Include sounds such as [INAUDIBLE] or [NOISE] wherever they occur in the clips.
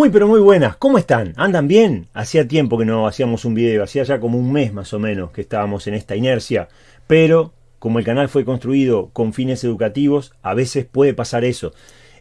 Muy pero muy buenas, ¿cómo están? ¿Andan bien? Hacía tiempo que no hacíamos un video, hacía ya como un mes más o menos que estábamos en esta inercia, pero como el canal fue construido con fines educativos, a veces puede pasar eso.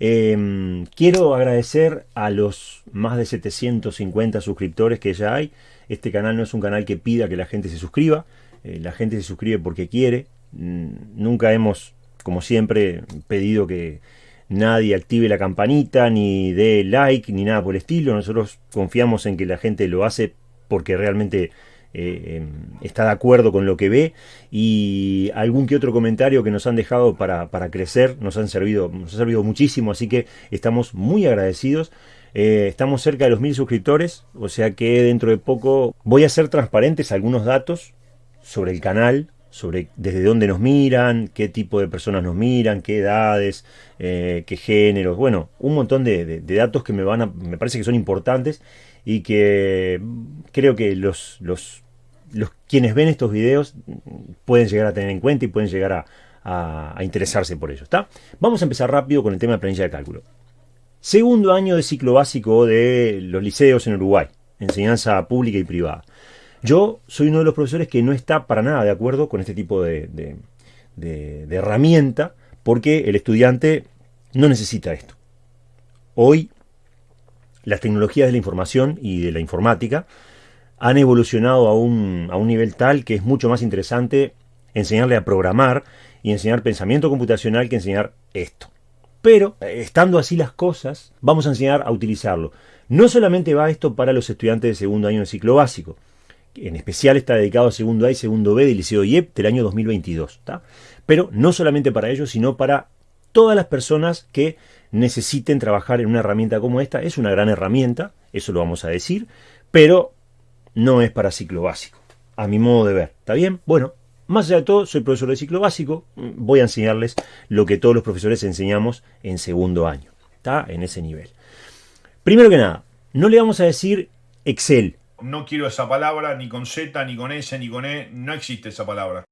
Em, quiero agradecer a los más de 750 suscriptores que ya hay. Este canal no es un canal que pida que la gente se suscriba, eh, la gente se suscribe porque quiere. Mm, nunca hemos, como siempre, pedido que nadie active la campanita, ni dé like, ni nada por el estilo. Nosotros confiamos en que la gente lo hace porque realmente eh, em, está de acuerdo con lo que ve y algún que otro comentario que nos han dejado para, crecer nos han servido, nos ha servido muchísimo, así que estamos muy agradecidos. Eh, estamos cerca de los mil suscriptores, o sea que dentro de poco voy a hacer transparentes algunos datos sobre el canal, sobre desde dónde nos miran, qué tipo de personas nos miran, qué edades, eh, qué géneros, bueno, un montón de, datos que me van a, me parece que son importantes y que creo que los, los, los quienes ven estos videos pueden llegar a tener en cuenta y pueden llegar a, interesarse por ello. ¿está? Vamos a empezar rápido con el tema de planilla de cálculo. Segundo año de ciclo básico de los liceos en Uruguay, enseñanza pública y privada. Yo soy uno de los profesores que no está para nada de acuerdo con este tipo de, herramienta porque el estudiante no necesita esto. Hoy las tecnologías de la información y de la informática han evolucionado a un, nivel tal que es mucho más interesante enseñarle a programar y enseñar pensamiento computacional que enseñar esto. Pero, estando así las cosas, vamos a enseñar a utilizarlo. No solamente va esto para los estudiantes de segundo año de ciclo básico, en especial está dedicado a segundo A y segundo B del Liceo IEP del año 2022. Pero no solamente para ellos, sino para todas las personas que necesiten trabajar en una herramienta como esta. Es una gran herramienta, eso lo vamos a decir, pero no es para ciclo básico, a mi modo de ver. ¿Está bien? Bueno, más allá de todo, soy profesor de ciclo básico, voy a enseñarles lo que todos los profesores enseñamos en segundo año. ¿Está? En ese nivel. Primero que nada, no le vamos a decir Excel, no quiero esa palabra, ni con Z, ni con S, ni con E, no existe esa palabra.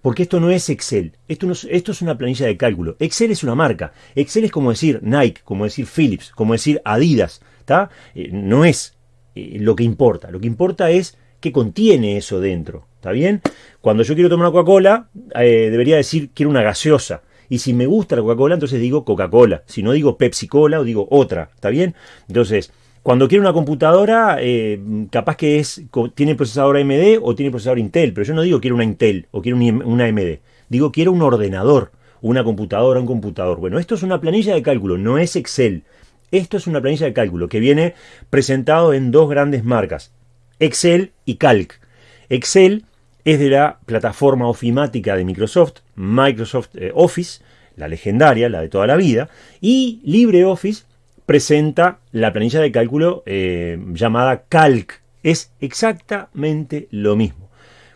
Porque esto no es Excel, esto, esto es una planilla de cálculo. Excel es una marca, Excel es como decir Nike, como decir Philips, como decir Adidas, ¿está? Eh, no es eh, lo que importa, lo que importa es qué contiene eso dentro, ¿está bien? Cuando yo quiero tomar una Coca-Cola, eh, debería decir quiero una gaseosa. Y si me gusta la Coca-Cola, entonces digo Coca-Cola. Si no digo Pepsi-Cola o digo otra, ¿está bien? Entonces, cuando quiero una computadora, eh, capaz que es tiene procesador AMD o tiene procesador Intel, pero yo no digo quiero una Intel o quiero una AMD. Digo quiero un ordenador, una computadora, un computador. Bueno, esto es una planilla de cálculo, no es Excel. Esto es una planilla de cálculo que viene presentado en dos grandes marcas, Excel y Calc. Excel es de la plataforma ofimática de Microsoft, Microsoft eh, Office, la legendaria, la de toda la vida, y LibreOffice presenta la planilla de cálculo eh, llamada Calc. Es exactamente lo mismo.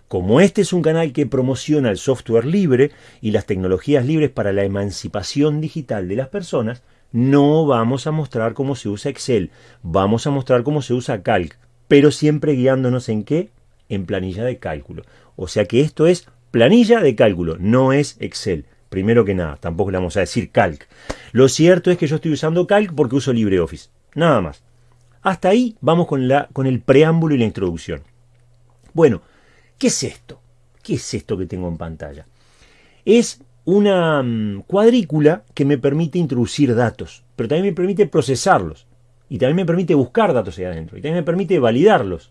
Como este es un canal que promociona el software libre y las tecnologías libres para la emancipación digital de las personas, no vamos a mostrar cómo se usa Excel, vamos a mostrar cómo se usa Calc, pero siempre guiándonos en qué? En planilla de cálculo. O sea que esto es planilla de cálculo, no es Excel. Primero que nada, tampoco le vamos a decir Calc. Lo cierto es que yo estoy usando Calc porque uso LibreOffice. Nada más. Hasta ahí vamos con, la, con el preámbulo y la introducción. Bueno, ¿qué es esto? ¿Qué es esto que tengo en pantalla? Es una mm, cuadrícula que me permite introducir datos, pero también me permite procesarlos. Y también me permite buscar datos ahí adentro. Y también me permite validarlos.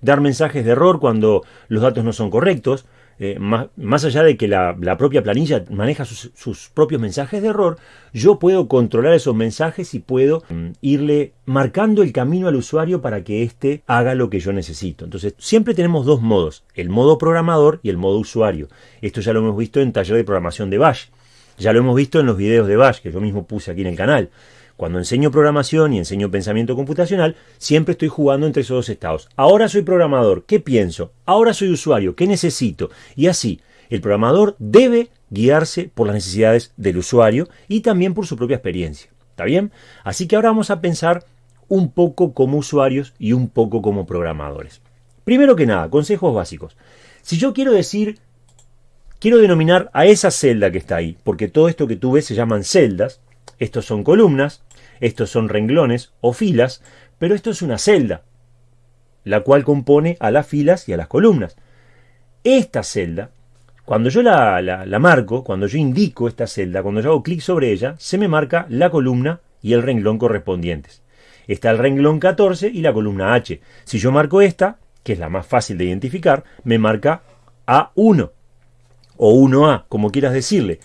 Dar mensajes de error cuando los datos no son correctos eh, más, allá de que la, propia planilla maneja sus, propios mensajes de error, yo puedo controlar esos mensajes y puedo mm, irle marcando el camino al usuario para que éste haga lo que yo necesito. Entonces, siempre tenemos dos modos, el modo programador y el modo usuario. Esto ya lo hemos visto en taller de programación de Bash. Ya lo hemos visto en los videos de Bash, que yo mismo puse aquí en el canal. Cuando enseño programación y enseño pensamiento computacional, siempre estoy jugando entre esos dos estados. Ahora soy programador, ¿qué pienso? Ahora soy usuario, ¿qué necesito? Y así, el programador debe guiarse por las necesidades del usuario y también por su propia experiencia. ¿Está bien? Así que ahora vamos a pensar un poco como usuarios y un poco como programadores. Primero que nada, consejos básicos. Si yo quiero decir, quiero denominar a esa celda que está ahí, porque todo esto que tú ves se llaman celdas, estos son columnas, estos son renglones o filas, pero esto es una celda, la cual compone a las filas y a las columnas. Esta celda, cuando yo la, la marco, cuando yo indico esta celda, cuando yo hago clic sobre ella, se me marca la columna y el renglón correspondientes. Está el renglón 14 y la columna H. Si yo marco esta, que es la más fácil de identificar, me marca A1 o 1A, como quieras decirle.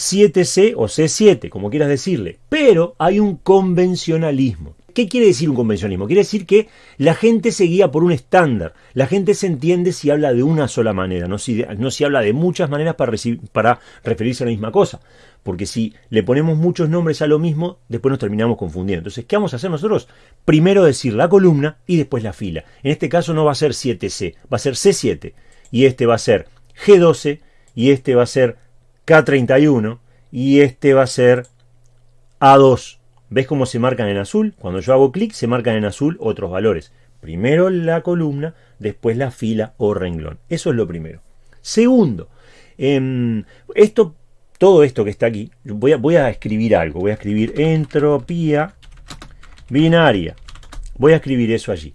7C o C7, como quieras decirle. Pero hay un convencionalismo. ¿Qué quiere decir un convencionalismo? Quiere decir que la gente se guía por un estándar. La gente se entiende si habla de una sola manera, no si, no si habla de muchas maneras para, para referirse a la misma cosa. Porque si le ponemos muchos nombres a lo mismo, después nos terminamos confundiendo. Entonces, ¿qué vamos a hacer nosotros? Primero decir la columna y después la fila. En este caso no va a ser 7C, va a ser C7. Y este va a ser G12 y este va a ser K31 y este va a ser A2. ¿Ves cómo se marcan en azul? Cuando yo hago clic se marcan en azul otros valores. Primero la columna, después la fila o renglón. Eso es lo primero. Segundo, em, esto, todo esto que está aquí, voy a, voy a escribir algo. Voy a escribir entropía binaria. Voy a escribir eso allí.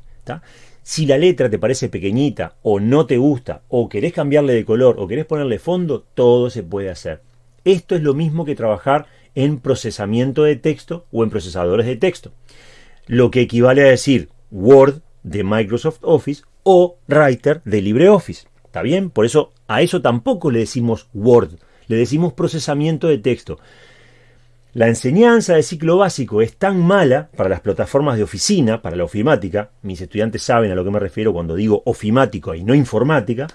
Si la letra te parece pequeñita o no te gusta o querés cambiarle de color o querés ponerle fondo, todo se puede hacer. Esto es lo mismo que trabajar en procesamiento de texto o en procesadores de texto. Lo que equivale a decir Word de Microsoft Office o Writer de LibreOffice. ¿Está bien? Por eso a eso tampoco le decimos Word, le decimos procesamiento de texto. La enseñanza de ciclo básico es tan mala para las plataformas de oficina, para la ofimática, mis estudiantes saben a lo que me refiero cuando digo ofimático y no informática,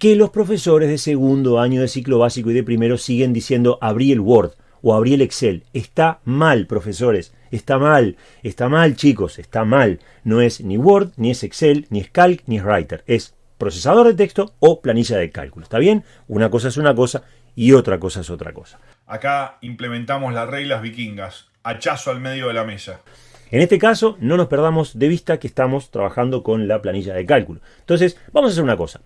que los profesores de segundo año de ciclo básico y de primero siguen diciendo abrí el Word o abrí el Excel. Está mal, profesores, está mal, está mal, chicos, está mal. No es ni Word, ni es Excel, ni es Calc, ni es Writer. Es procesador de texto o planilla de cálculo. ¿Está bien? Una cosa es una cosa y otra cosa es otra cosa. Acá implementamos las reglas vikingas, hachazo al medio de la mesa. En este caso, no nos perdamos de vista que estamos trabajando con la planilla de cálculo. Entonces, vamos a hacer una cosa.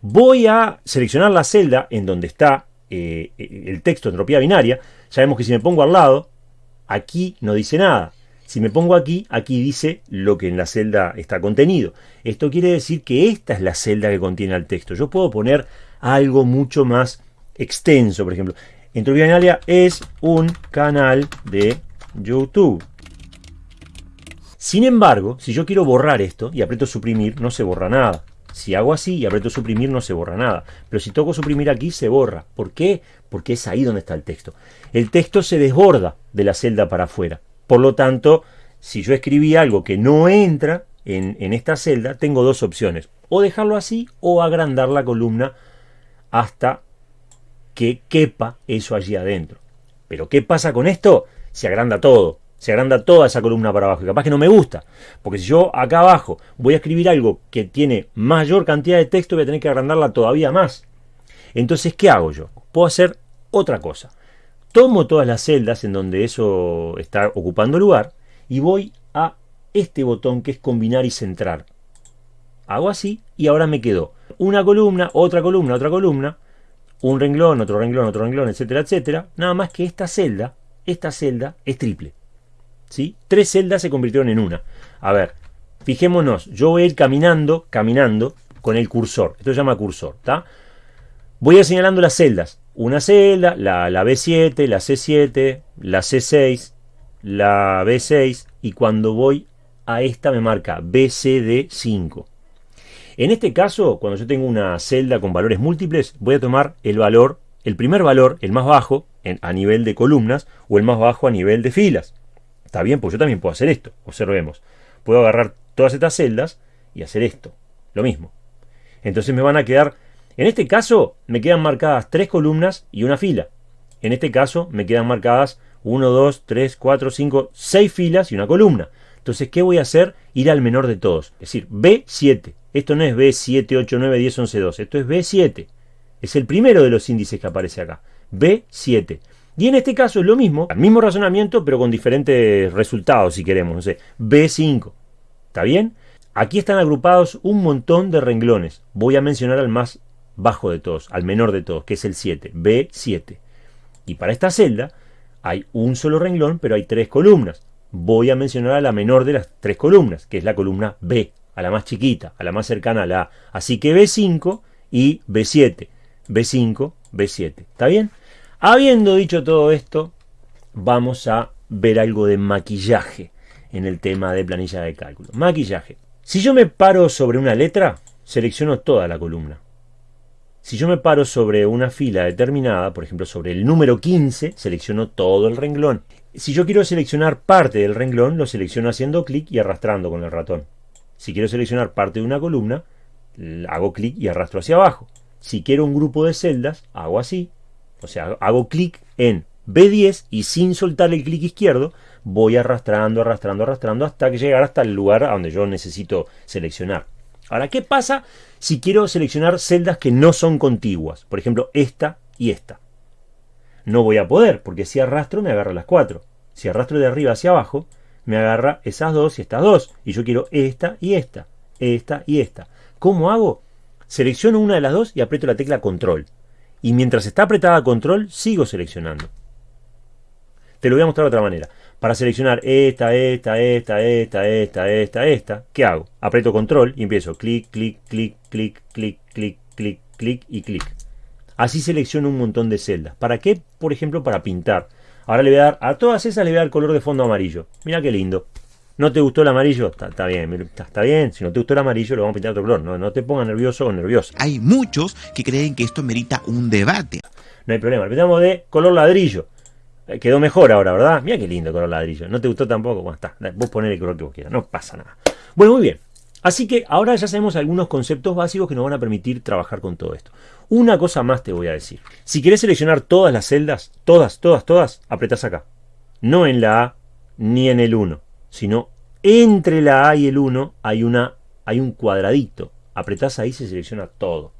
Voy a seleccionar la celda en donde está eh, el texto entropía binaria. Sabemos que si me pongo al lado, aquí no dice nada. Si me pongo aquí, aquí dice lo que en la celda está contenido. Esto quiere decir que esta es la celda que contiene el texto. Yo puedo poner algo mucho más extenso, por ejemplo. Entropía binaria es un canal de YouTube. Sin embargo, si yo quiero borrar esto y aprieto suprimir, no se borra nada. Si hago así y aprieto suprimir, no se borra nada. Pero si toco suprimir aquí, se borra. ¿Por qué? Porque es ahí donde está el texto. El texto se desborda de la celda para afuera. Por lo tanto, si yo escribí algo que no entra en, en esta celda, tengo dos opciones. O dejarlo así o agrandar la columna hasta que quepa eso allí adentro. Pero ¿qué pasa con esto? Se agranda todo, se agranda toda esa columna para abajo. Y capaz que no me gusta, porque si yo acá abajo voy a escribir algo que tiene mayor cantidad de texto, voy a tener que agrandarla todavía más. Entonces, ¿qué hago yo? Puedo hacer otra cosa. Tomo todas las celdas en donde eso está ocupando lugar y voy a este botón que es combinar y centrar. Hago así y ahora me quedó una columna, otra columna, otra columna, un renglón, otro renglón, otro renglón, etcétera, etcétera. Nada más que esta celda, esta celda es triple. ¿sí? Tres celdas se convirtieron en una. A ver, fijémonos, yo voy a ir caminando, caminando con el cursor. Esto se llama cursor, ¿está? Voy a ir señalando las celdas. Una celda, la, la B7, la C7, la C6, la B6 y cuando voy a esta me marca BCD5. En este caso, cuando yo tengo una celda con valores múltiples, voy a tomar el valor, el primer valor, el más bajo, a nivel de columnas, o el más bajo a nivel de filas. Está bien, pues yo también puedo hacer esto. Observemos. Puedo agarrar todas estas celdas y hacer esto. Lo mismo. Entonces me van a quedar, en este caso, me quedan marcadas tres columnas y una fila. En este caso, me quedan marcadas 1, 2, 3, 4, 5, 6 filas y una columna. Entonces, ¿qué voy a hacer? Ir al menor de todos. Es decir, B7. Esto no es B7, 8, 9, 10, 11, 12. Esto es B7. Es el primero de los índices que aparece acá. B7. Y en este caso es lo mismo, el mismo razonamiento, pero con diferentes resultados, si queremos. No sé, B5. ¿Está bien? Aquí están agrupados un montón de renglones. Voy a mencionar al más bajo de todos, al menor de todos, que es el 7. B7. Y para esta celda, Hay un solo renglón, pero hay tres columnas. Voy a mencionar a la menor de las tres columnas, que es la columna B, a la más chiquita, a la más cercana a la A. Así que B5 y B7. B5, B7. ¿Está bien? Habiendo dicho todo esto, vamos a ver algo de maquillaje en el tema de planilla de cálculo. Maquillaje. Si yo me paro sobre una letra, selecciono toda la columna. Si yo me paro sobre una fila determinada, por ejemplo sobre el número 15, selecciono todo el renglón. Si yo quiero seleccionar parte del renglón, lo selecciono haciendo clic y arrastrando con el ratón. Si quiero seleccionar parte de una columna, hago clic y arrastro hacia abajo. Si quiero un grupo de celdas, hago así. O sea, hago clic en B10 y sin soltar el clic izquierdo, voy arrastrando, arrastrando, arrastrando hasta que llegar hasta el lugar a donde yo necesito seleccionar. Ahora, ¿qué pasa si quiero seleccionar celdas que no son contiguas? Por ejemplo, esta y esta. No voy a poder, porque si arrastro me agarra las cuatro. Si arrastro de arriba hacia abajo, me agarra esas dos y estas dos. Y yo quiero esta y esta, esta y esta. ¿Cómo hago? Selecciono una de las dos y aprieto la tecla control. Y mientras está apretada control, sigo seleccionando. Te lo voy a mostrar de otra manera. Para seleccionar esta, esta, esta, esta, esta, esta, esta, ¿qué hago? Aprieto control y empiezo clic, clic, clic, clic, clic, clic, clic, clic y clic. Así selecciono un montón de celdas. ¿Para qué? Por ejemplo, para pintar. Ahora le voy a dar, a todas esas le voy a dar color de fondo amarillo. Mira qué lindo. ¿No te gustó el amarillo? Está, bien, está, bien. Si no te gustó el amarillo, lo vamos a pintar otro color. No, no te pongas nervioso o nerviosa. Hay muchos que creen que esto merita un debate. No hay problema. Le pintamos de color ladrillo. Eh, quedó mejor ahora, ¿verdad? Mira qué lindo color ladrillo. ¿No te gustó tampoco? Bueno, está. Vos ponés el color que vos quieras. No pasa nada. Bueno, muy bien. Así que ahora ya sabemos algunos conceptos básicos que nos van a permitir trabajar con todo esto. Una cosa más te voy a decir. Si querés seleccionar todas las celdas, todas, todas, todas, apretás acá. No en la A ni en el 1, sino entre la A y el 1 hay, una, hay un cuadradito. Apretás ahí, se selecciona todo.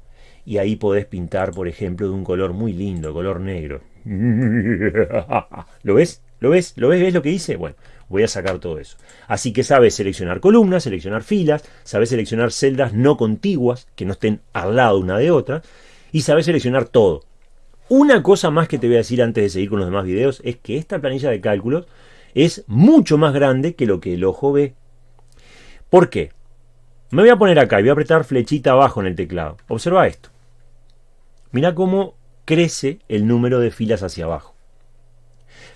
Y ahí podés pintar, por ejemplo, de un color muy lindo, color negro. [LAUGHS] ¿Lo ves? ¿Lo ves? ¿Lo ves? ¿Ves lo que hice? Bueno, voy a sacar todo eso. Así que sabes seleccionar columnas, seleccionar filas, sabes seleccionar celdas no contiguas, que no estén al lado una de otra, y sabes seleccionar todo. Una cosa más que te voy a decir antes de seguir con los demás videos es que esta planilla de cálculos es mucho más grande que lo que el ojo ve. ¿Por qué? Me voy a poner acá y voy a apretar flechita abajo en el teclado. Observa esto. Mira cómo crece el número de filas hacia abajo.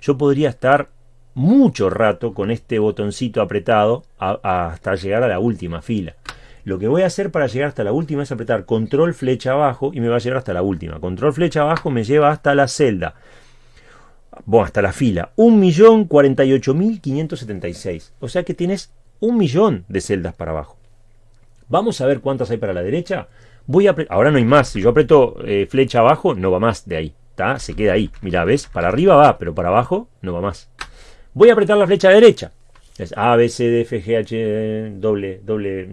Yo podría estar mucho rato con este botoncito apretado hasta llegar a la última fila. Lo que voy a hacer para llegar hasta la última es apretar control flecha abajo y me va a llevar hasta la última. Control flecha abajo me lleva hasta la celda. Bueno, hasta la fila. 1.048.576. O sea que tienes un millón de celdas para abajo. Vamos a ver cuántas hay para la derecha. Voy a ahora no hay más. Si yo aprieto eh, flecha abajo, no va más de ahí. ¿Está? Se queda ahí. Mira, ¿ves? Para arriba va, pero para abajo no va más. Voy a apretar la flecha derecha. Es A, B, C, D, F, G, H, doble, doble,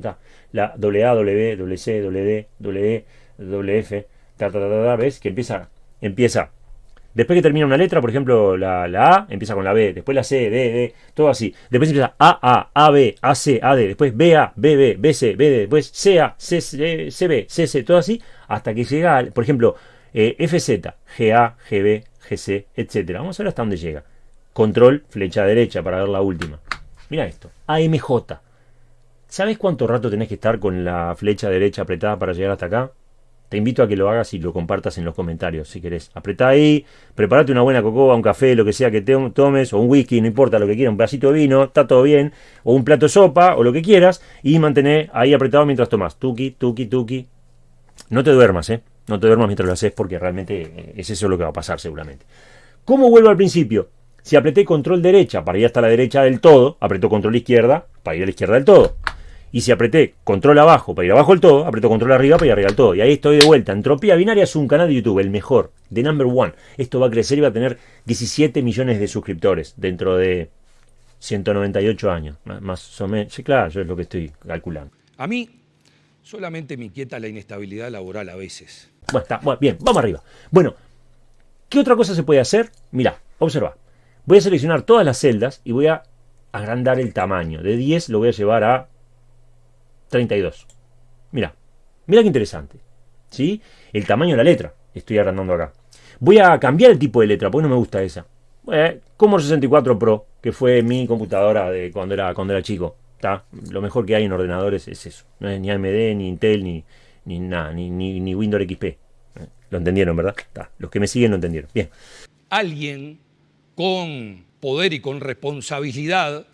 la doble A, doble B, doble C, doble D, doble E, doble F, ta, ta, ta, ta, ¿ves? Que empieza, empieza Después que termina una letra, por ejemplo, la, A empieza con la B, después la C, D, D, todo así. Después empieza A, A, A, B, A, C, A, D, después B, A, B, B, B, C, B, D, después C, A, C, C, C, B, C, C, todo así, hasta que llega, por ejemplo, eh, G, B, G, C, etc. Vamos a ver hasta dónde llega. Control, flecha derecha para ver la última. Mira esto, AMJ. ¿Sabes cuánto rato tenés que estar con la flecha derecha apretada para llegar hasta acá? Te invito a que lo hagas y lo compartas en los comentarios si querés. Apretá ahí, prepárate una buena cocoa, un café, lo que sea que tomes, o un whisky, no importa lo que quieras, un pedacito de vino, está todo bien, o un plato de sopa, o lo que quieras, y mantener ahí apretado mientras tomas. Tuki, tuki, tuki. No te duermas, ¿eh? No te duermas mientras lo haces porque realmente eh, es eso lo que va a pasar seguramente. ¿Cómo vuelvo al principio? Si apreté control derecha para ir hasta la derecha del todo, apretó control izquierda para ir a la izquierda del todo. Y si apreté control abajo para ir abajo del todo, aprieto control arriba para ir arriba del todo. Y ahí estoy de vuelta. Entropía Binaria es un canal de YouTube, el mejor, de number one. Esto va a crecer y va a tener 17 millones de suscriptores dentro de 198 años. Más o menos. Sí, claro, yo es lo que estoy calculando. A mí solamente me inquieta la inestabilidad laboral a veces. Bueno, está, bien, vamos arriba. Bueno, ¿qué otra cosa se puede hacer? Mira, observa. Voy a seleccionar todas las celdas y voy a agrandar el tamaño. De 10 lo voy a llevar a 32. Mira, mira qué interesante. ¿Sí? El tamaño de la letra estoy agrandando acá. Voy a cambiar el tipo de letra, porque no me gusta esa. Eh, Commodore 64 Pro, que fue mi computadora de cuando era, cuando era chico. ¿tá? Lo mejor que hay en ordenadores es eso. No es ni AMD, ni Intel, ni, ni nada, ni, ni, Windows XP. Eh, Lo entendieron, ¿verdad? Tá. Los que me siguen lo entendieron. Bien. Alguien con poder y con responsabilidad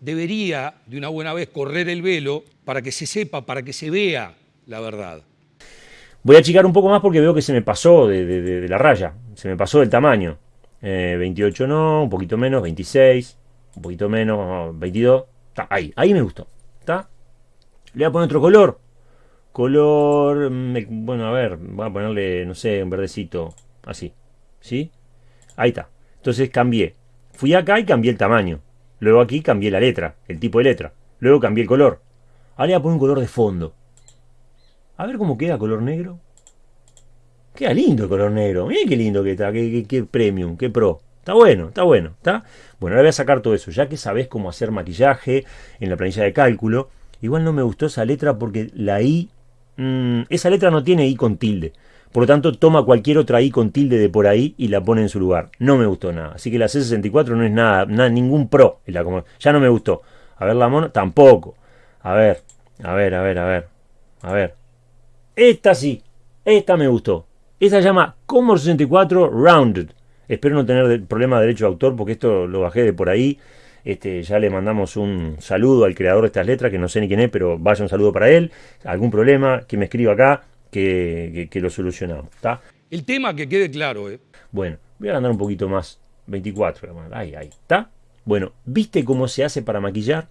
debería de una buena vez correr el velo para que se sepa, para que se vea la verdad. Voy a achicar un poco más porque veo que se me pasó de, la raya. Se me pasó del tamaño. Eh, 28 no, un poquito menos, 26, un poquito menos, 22. Está ahí, ahí me gustó. ¿Está? Le voy a poner otro color. Color, mm, bueno, a ver, voy a ponerle, no sé, un verdecito, así. ¿Sí? Ahí está. Entonces cambié. Fui acá y cambié el tamaño. Luego aquí cambié la letra, el tipo de letra. Luego cambié el color. Ahora voy a poner un color de fondo. A ver cómo queda color negro. Queda lindo el color negro. Miren qué lindo que está, qué premium, qué pro. Está bueno, está bueno, ¿está? Bueno, ahora voy a sacar todo eso, ya que sabes cómo hacer maquillaje en la planilla de cálculo. Igual no me gustó esa letra porque la I, mm, esa letra no tiene I con tilde. Por lo tanto, toma cualquier otra I con tilde de por ahí y la pone en su lugar. No me gustó nada. Así que la C64 no es nada, nada ningún pro. ya no me gustó. A ver la mono, tampoco. A ver, a ver, a ver, a ver. A ver. Esta sí, esta me gustó. Esta se llama Commodore 64 Rounded. Espero no tener problema de derecho de autor porque esto lo bajé de por ahí. Este, ya le mandamos un saludo al creador de estas letras, que no sé ni quién es, pero vaya un saludo para él. Algún problema, que me escriba acá, que, que- que lo solucionamos. ¿está? El tema que quede claro, ¿eh? Bueno, voy a andar un poquito más. 24, hermano. Ahí, ahí. ¿Está? Bueno, ¿viste cómo se hace para maquillar?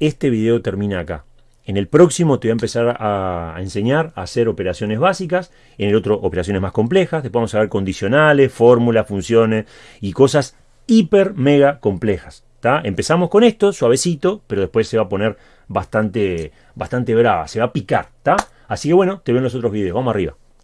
Este video termina acá. En el próximo te voy a empezar a, a enseñar a hacer operaciones básicas, en el otro operaciones más complejas, después vamos a ver condicionales, fórmulas, funciones y cosas hiper mega complejas. ¿tá? Empezamos con esto, suavecito, pero después se va a poner bastante, bastante brava, se va a picar. ¿tá? Así que bueno, te veo en los otros videos. Vamos arriba.